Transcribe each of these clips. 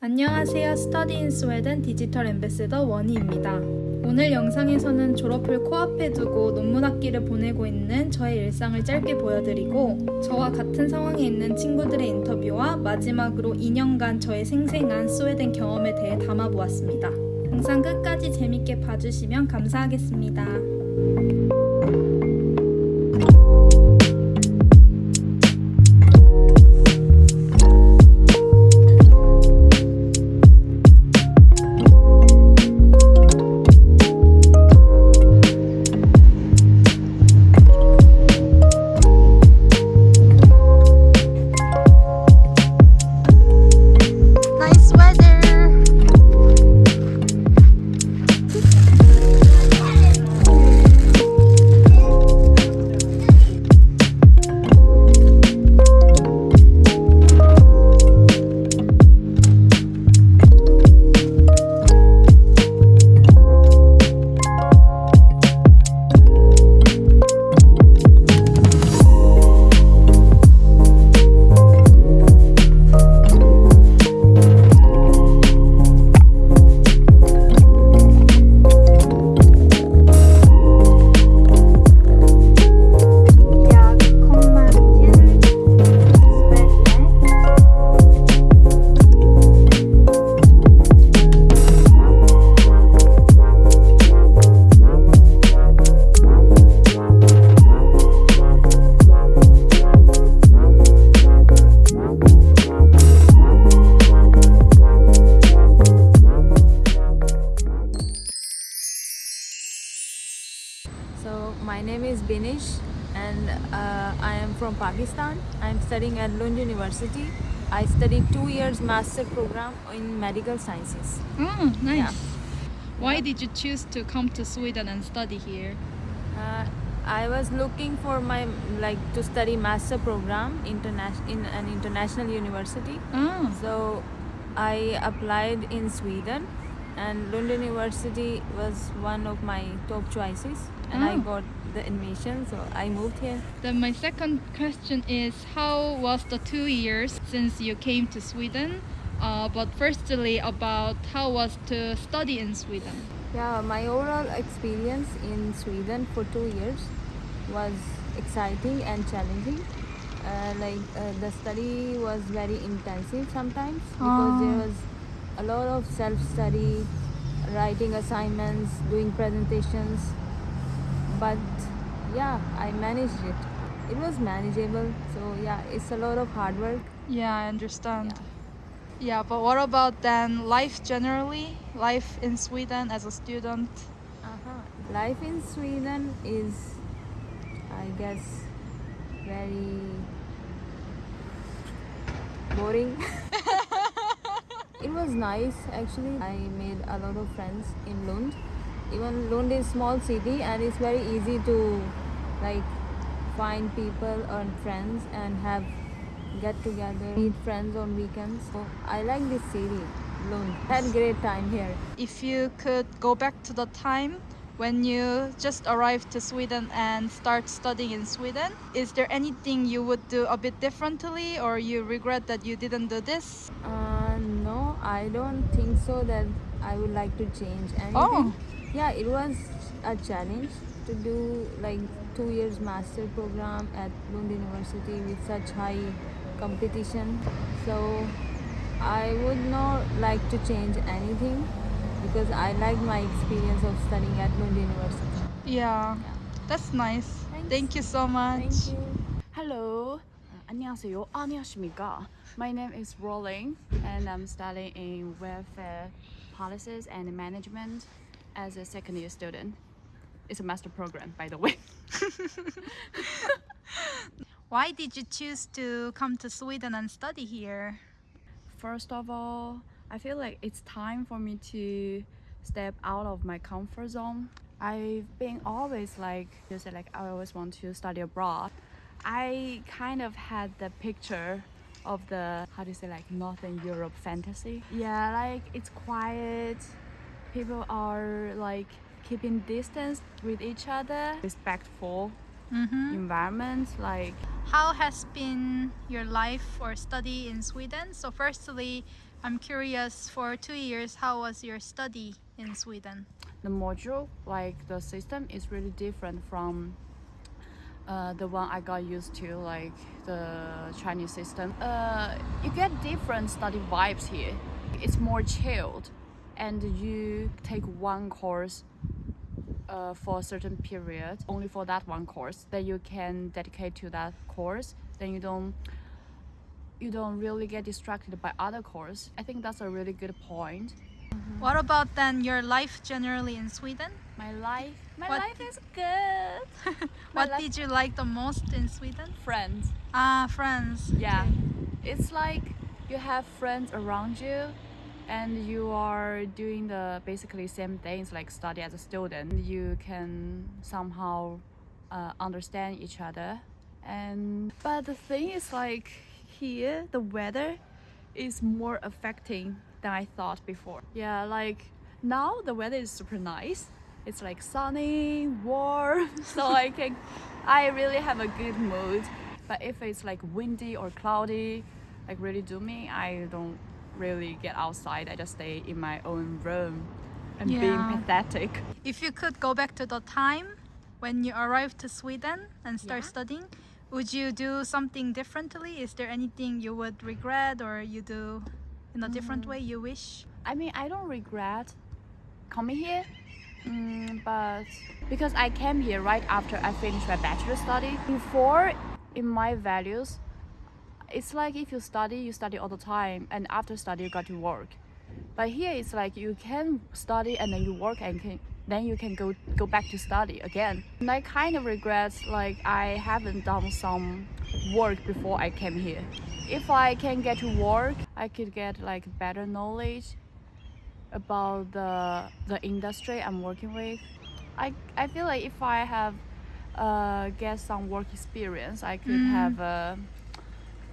안녕하세요. 스터디 인 스웨덴 디지털 엠베시더 원희입니다. 오늘 영상에서는 졸업을 코앞에 두고 논문 학기를 보내고 있는 저의 일상을 짧게 보여드리고 저와 같은 상황에 있는 친구들의 인터뷰와 마지막으로 2년간 저의 생생한 스웨덴 경험에 대해 담아보았습니다. 영상 끝까지 재밌게 봐주시면 감사하겠습니다. Pakistan. I am studying at Lund University. I studied two years master program in medical sciences. Oh, nice. Yeah. Why did you choose to come to Sweden and study here? Uh, I was looking for my like to study master program international in an international university. Oh, So I applied in Sweden and Lund University was one of my top choices and I Oh. got the admission so I moved here. then my second question is how was the two years since you came to Sweden? Uh, but firstly, about how was to study in Sweden? Yeah, my overall experience in Sweden for two years was exciting and challenging. Uh, like uh, the study was very intensive sometimes because Ah. there was a lot of self-study, writing assignments, doing presentations. But yeah, I managed it. It was manageable. So yeah, it's a lot of hard work. Yeah, I understand. Yeah, but what about then life generally? Life in Sweden as a student? Uh-huh. Life in Sweden is, I guess, very boring. it was nice actually. I made a lot of friends in Lund. Even Lund is small city and it's very easy to like find people, earn friends and have get together, meet friends on weekends. So I like this city, Lund. Had great time here. If you could go back to the time when you just arrived to Sweden and start studying in Sweden, is there anything you would do a bit differently or you regret that you didn't do this? Uh, no, I don't think so that I would like to change anything. Oh Yeah, it was a challenge to do like two years master program at Lund University with such high competition. So I would not like to change anything because I like my experience of studying at Lund University. Yeah, Yeah. that's nice. Thanks. Thank you so much. Thank you. Hello. Uh, 안녕하세요. 안녕하십니까. My name is Rolling and I'm studying in welfare policies and management as a second year student. It's a master program, by the way. Why did you choose to come to Sweden and study here? First of all, I feel like it's time for me to step out of my comfort zone. I've been always like, you say like I always want to study abroad. I kind of had the picture of the how do you say like Northern Europe fantasy. Yeah, like it's quiet. People are like keeping distance with each other, respectful Mm-hmm. environment. Like How has been your life or study in Sweden? So, firstly, I'm curious for two years, how was your study in Sweden? The module, like the system, is really different from uh, the one I got used to, like the Chinese system. Uh, you get different study vibes here. It's more chilled, and you take one course uh, for a certain period, only for that one course. Then you can dedicate to that course. Then you don't you don't really get distracted by other course. I think that's a really good point. What about then your life generally in Sweden? My life, my What life is good. What did you like the most in Sweden? friends? Ah, friends. Yeah, Okay. it's like you have friends around you, and you are doing the basically same things like study as a student. You can somehow uh, understand each other, and but the thing is like here the weather is more affecting than I thought before. Yeah, like now the weather is super nice. It's like sunny, warm, so I can I really have a good mood. But if it's like windy or cloudy, like really doomy, I don't really get outside. I just stay in my own room and being pathetic. If you could go back to the time when you arrived to Sweden and start Yeah. studying, would you do something differently? Is there anything you would regret or you do in a different Mm. way you wish? I mean, I don't regret coming here, mm, but because I came here right after I finished my bachelor study. Before, in my values, it's like if you study, you study all the time, and after study, you got to work. But here, it's like you can study and then you work and can, then you can go go back to study again. And I kind of regret like I haven't done some work before I came here. If I can get to work, I could get like better knowledge about the the industry I'm working with. I I feel like if I have uh, get some work experience, I could Mm. have uh,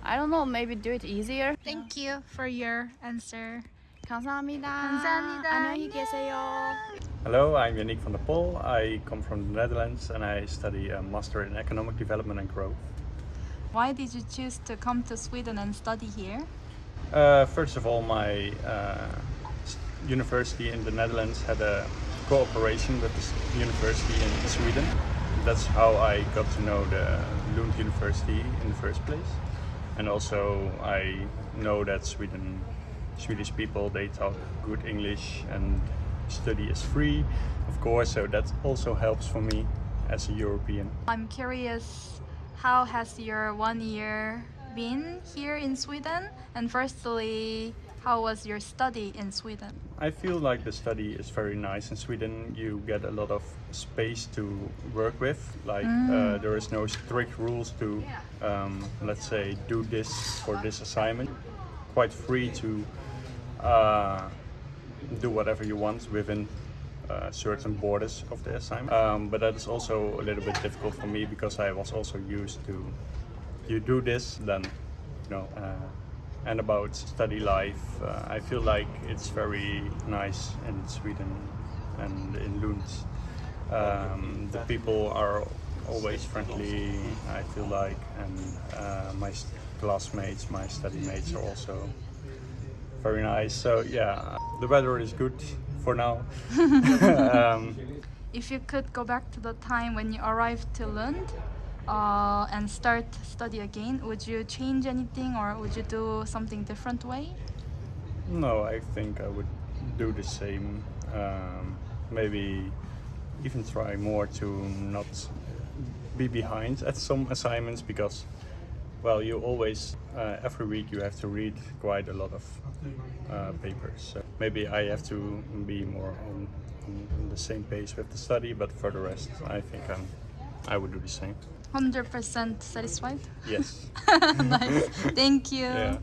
I don't know maybe do it easier. Thank you for your answer. 감사합니다. 감사합니다. 안녕히 계세요. Hello, I'm Yannick van der Pol. I come from the Netherlands and I study a Master in Economic Development and Growth. Why did you choose to come to Sweden and study here? Uh, first of all, my uh, s- university in the Netherlands had a cooperation with the s- university in Sweden. That's how I got to know the Lund University in the first place. And also, I know that Sweden, Swedish people, they talk good English and study is free, of course. So that also helps for me as a European. I'm curious, how has your one year been here in Sweden? And firstly, how was your study in Sweden? I feel like the study is very nice in Sweden. You get a lot of space to work with. Like uh, there is no strict rules to, um, let's say, do this for this assignment. Quite free to uh, do whatever you want within uh, certain borders of the assignment. Um, but that is also a little bit difficult for me because I was also used to, you do this, then, you know. And about study life, uh, I feel like it's very nice in Sweden and in Lund. Um, the people are always friendly, I feel like, and uh, my classmates, my study mates are also very nice. So yeah, the weather is good for now. um, If you could go back to the time when you arrived to Lund uh, and start study again, would you change anything or would you do something different way? No, I think I would do the same. Um, maybe even try more to not be behind at some assignments because, well, you always, uh, every week you have to read quite a lot of uh, papers. So maybe I have to be more on, on the same pace with the study, but for the rest, I think I'm, I would do the same. 100% satisfied? Yes. nice. Thank you. yeah.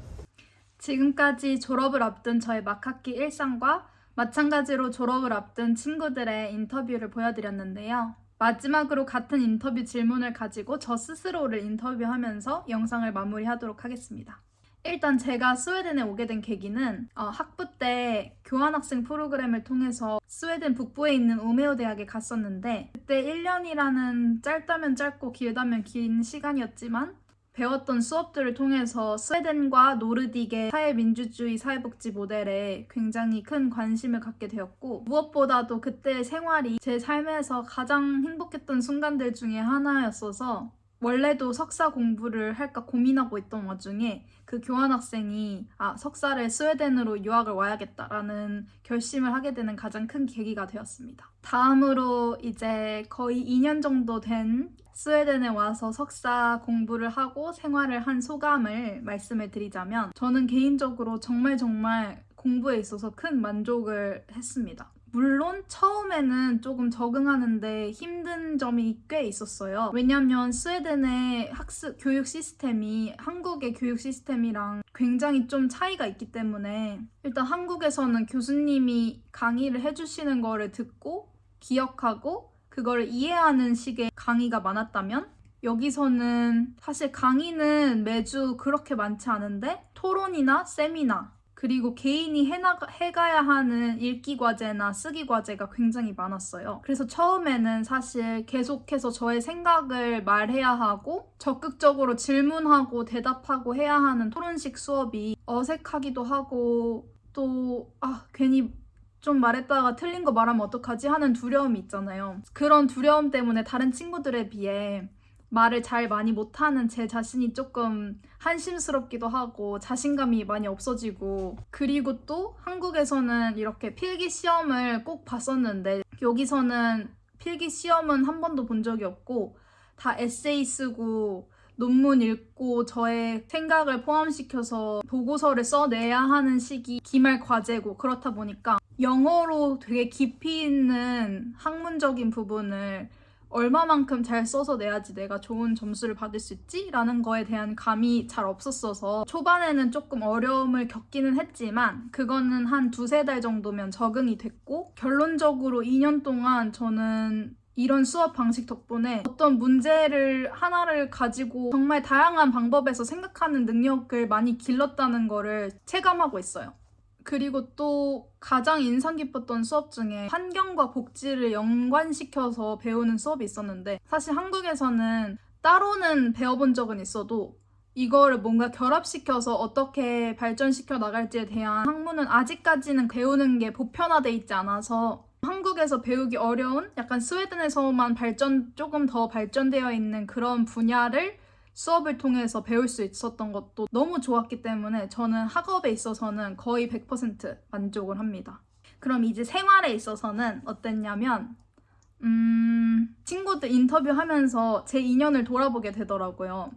지금까지 졸업을 앞둔 저의 막학기 일상과 마찬가지로 졸업을 앞둔 친구들의 인터뷰를 보여드렸는데요. 마지막으로 같은 인터뷰 질문을 가지고 저 스스로를 인터뷰하면서 영상을 마무리하도록 하겠습니다. 일단 제가 스웨덴에 오게 된 계기는 어, 학부 때 교환학생 프로그램을 통해서 스웨덴 북부에 있는 우메오 대학에 갔었는데 그때 1년이라는 짧다면 짧고 길다면 긴 시간이었지만 배웠던 수업들을 통해서 스웨덴과 노르딕의 사회민주주의 사회복지 모델에 굉장히 큰 관심을 갖게 되었고 무엇보다도 그때 생활이 제 삶에서 가장 행복했던 순간들 중에 하나였어서 원래도 석사 공부를 할까 고민하고 있던 와중에 그 교환학생이 아 석사를 스웨덴으로 유학을 와야겠다라는 결심을 하게 되는 가장 큰 계기가 되었습니다. 다음으로 이제 거의 2년 정도 된 스웨덴에 와서 석사 공부를 하고 생활을 한 소감을 말씀을 드리자면 저는 개인적으로 정말 정말 공부에 있어서 큰 만족을 했습니다. 물론 처음에는 조금 적응하는데 힘 든 점이 꽤 있었어요. 왜냐면 스웨덴의 학습 교육 시스템이 한국의 교육 시스템이랑 굉장히 좀 차이가 있기 때문에 일단 한국에서는 교수님이 강의를 해주시는 거를 듣고 기억하고 그걸 이해하는 식의 강의가 많았다면 여기서는 사실 강의는 매주 그렇게 많지 않은데 토론이나 세미나 그리고 개인이 해나가, 해가야 하는 읽기 과제나 쓰기 과제가 굉장히 많았어요. 그래서 처음에는 사실 계속해서 저의 생각을 말해야 하고 적극적으로 질문하고 대답하고 해야 하는 토론식 수업이 어색하기도 하고 또 아, 괜히 좀 말했다가 틀린 거 말하면 어떡하지 하는 두려움이 있잖아요. 그런 두려움 때문에 다른 친구들에 비해 말을 잘 많이 못하는 제 자신이 조금 한심스럽기도 하고 자신감이 많이 없어지고 그리고 또 한국에서는 이렇게 필기 시험을 꼭 봤었는데 여기서는 필기 시험은 한 번도 본 적이 없고 다 에세이 쓰고 논문 읽고 저의 생각을 포함시켜서 보고서를 써내야 하는 시기 기말 과제고 그렇다 보니까 영어로 되게 깊이 있는 학문적인 부분을 얼마만큼 잘 써서 내야지 내가 좋은 점수를 받을 수 있지? 라는 거에 대한 감이 잘 없었어서 초반에는 조금 어려움을 겪기는 했지만 그거는 한 두세 달 정도면 적응이 됐고 결론적으로 2년 동안 저는 이런 수업 방식 덕분에 어떤 문제를 하나를 가지고 정말 다양한 방법에서 생각하는 능력을 많이 길렀다는 거를 체감하고 있어요. 그리고 또 가장 인상 깊었던 수업 중에 환경과 복지를 연관시켜서 배우는 수업이 있었는데 사실 한국에서는 따로는 배워본 적은 있어도 이거를 뭔가 결합시켜서 어떻게 발전시켜 나갈지에 대한 학문은 아직까지는 배우는 게 보편화돼 있지 않아서 한국에서 배우기 어려운 약간 스웨덴에서만 발전 조금 더 발전되어 있는 그런 분야를 수업을 통해서 배울 수 있었던 것도 너무 좋았기 때문에 저는 학업에 있어서는 거의 100% 만족을 합니다. 그럼 이제 생활에 있어서는 어땠냐면 음, 친구들 인터뷰하면서 제 2년을 돌아보게 되더라고요.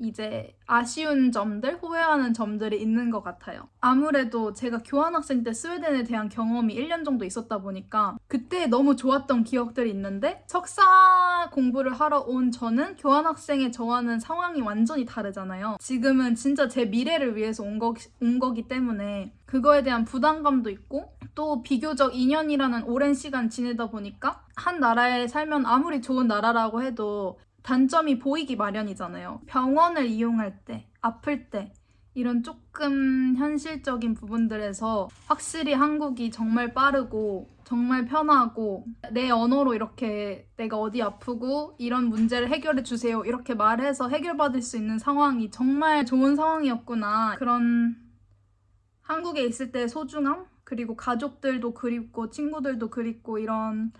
이제 아쉬운 점들, 후회하는 점들이 있는 것 같아요. 아무래도 제가 교환학생 때 스웨덴에 대한 경험이 1년 정도 있었다 보니까 그때 너무 좋았던 기억들이 있는데 석사 공부를 하러 온 저는 교환학생의 저와는 상황이 완전히 다르잖아요. 지금은 진짜 제 미래를 위해서 온, 거, 온 거기 때문에 그거에 대한 부담감도 있고 또 비교적 2년이라는 오랜 시간 지내다 보니까 한 나라에 살면 아무리 좋은 나라라고 해도 단점이 보이기 마련이잖아요. 병원을 이용할 때, 아플 때, 이런 조금 현실적인 부분들에서 확실히 한국이 정말 빠르고 정말 편하고 내 언어로 이렇게 내가 어디 아프고 이런 문제를 해결해 주세요 이렇게 말해서 해결받을 수 있는 상황이 정말 좋은 상황이었구나 그런 한국에 있을 때 소중함 그리고 가족들도 그립고 친구들도 그립고 이런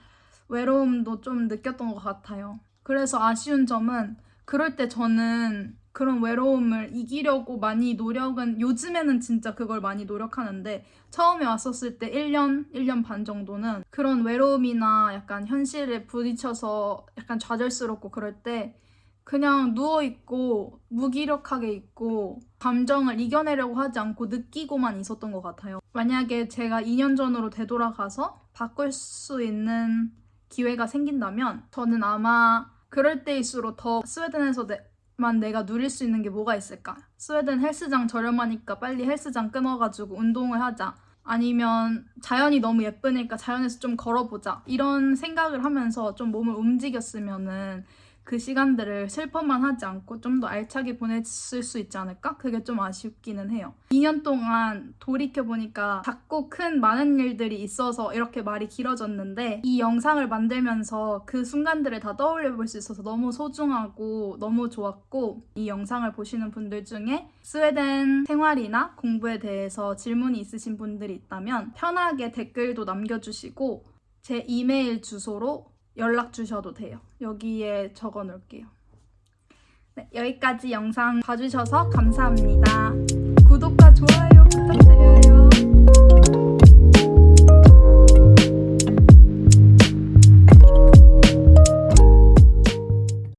외로움도 좀 느꼈던 것 같아요. 그래서 아쉬운 점은 그럴 때 저는 그런 외로움을 이기려고 많이 노력은 요즘에는 진짜 그걸 많이 노력하는데 처음에 왔었을 때 1년, 1년 반 정도는 그런 외로움이나 약간 현실에 부딪혀서 약간 좌절스럽고 그럴 때 그냥 누워있고 무기력하게 있고 감정을 이겨내려고 하지 않고 느끼고만 있었던 것 같아요. 만약에 제가 2년 전으로 되돌아가서 바꿀 수 있는 기회가 생긴다면 저는 아마 그럴 때일수록 더 스웨덴에서 만 내가 누릴 수 있는 게 뭐가 있을까? 스웨덴 헬스장 저렴하니까 빨리 헬스장 끊어가지고 운동을 하자. 아니면 자연이 너무 예쁘니까 자연에서 좀 걸어보자. 이런 생각을 하면서 좀 몸을 움직였으면은 그 시간들을 슬퍼만 하지 않고 좀 더 알차게 보냈을 수 있지 않을까? 그게 좀 아쉽기는 해요. 2년 동안 돌이켜보니까 작고 큰 많은 일들이 있어서 이렇게 말이 길어졌는데 이 영상을 만들면서 그 순간들을 다 떠올려 볼 수 있어서 너무 소중하고 너무 좋았고 이 영상을 보시는 분들 중에 스웨덴 생활이나 공부에 대해서 질문이 있으신 분들이 있다면 편하게 댓글도 남겨주시고 제 이메일 주소로 연락 주셔도 돼요. 여기에 적어 놓을게요. 네, 여기까지 영상 봐주셔서 감사합니다. 구독과 좋아요 부탁드려요.